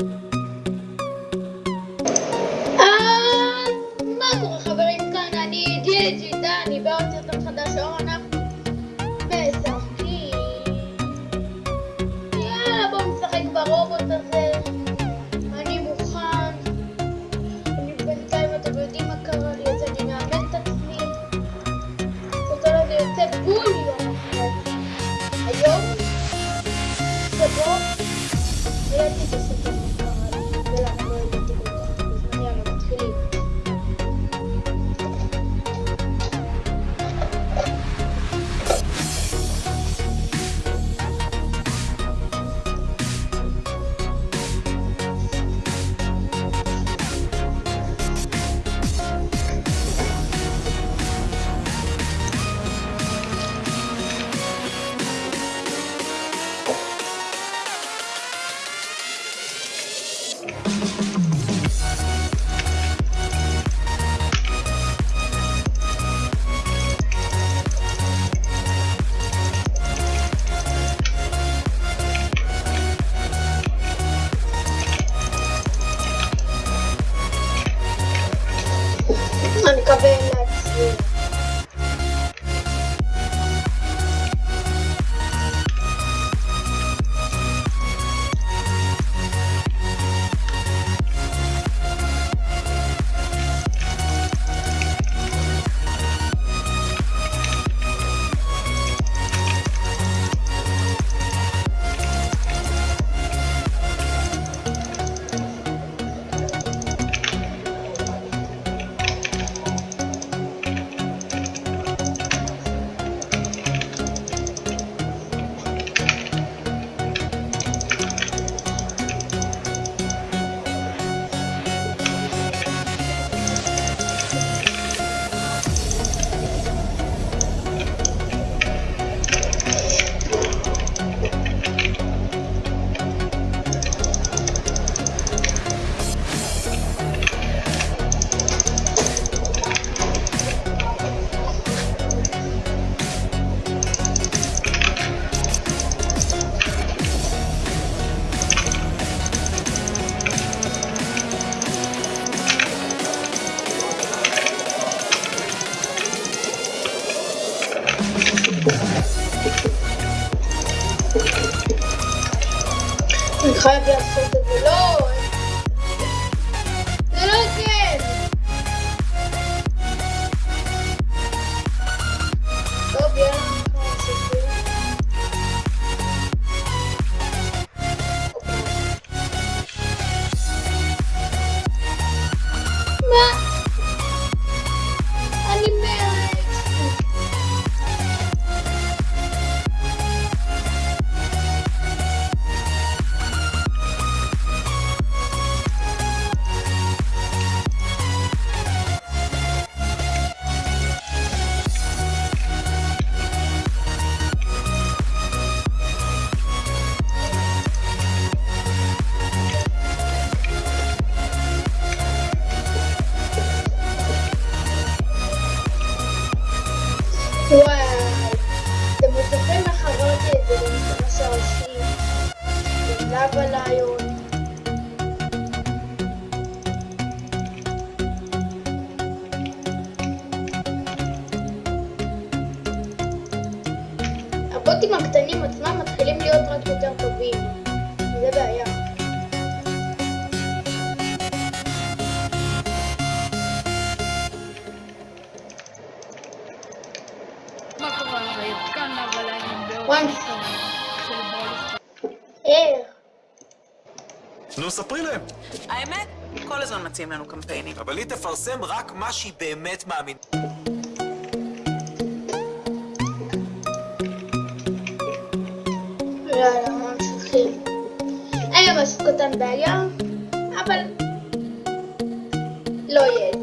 you. Vai ver a הקטנים עצמם מתחילים להיות רק יותר טובים. זה בעיה. נו, ספרי להם. האמת, כל הזמן מציעים לנו קמפיינים. אבל היא תפרסם רק מה שהיא באמת מאמינה. יאללה, ממשיכים. היום עשיתי אותם בעיה, אבל לא יהיה.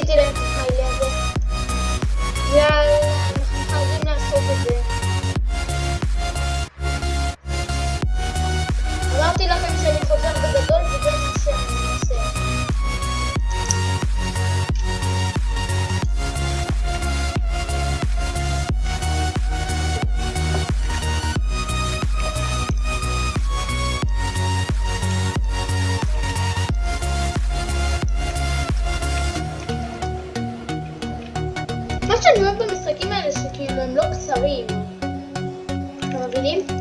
didn't my level. Yeah. מה שאני אוהב במשחקים האלה שכאילו הם לא קצרים. אתם מבינים?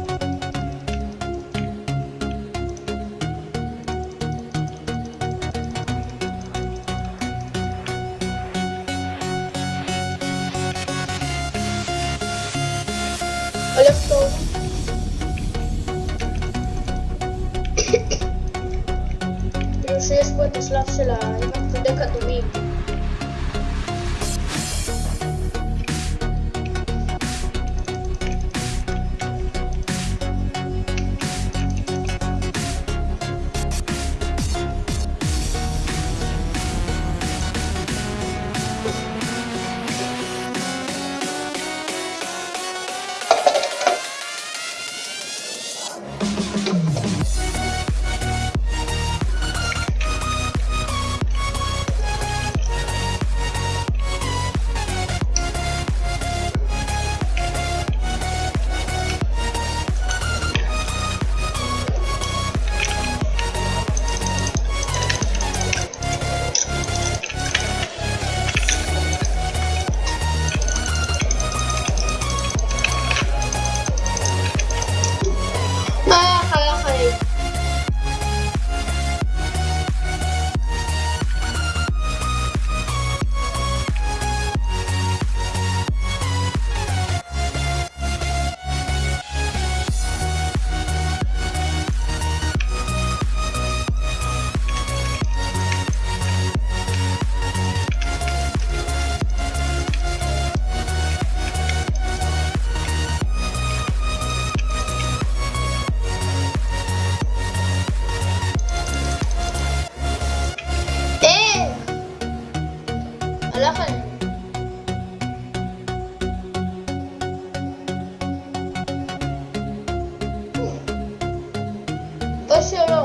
谢谢。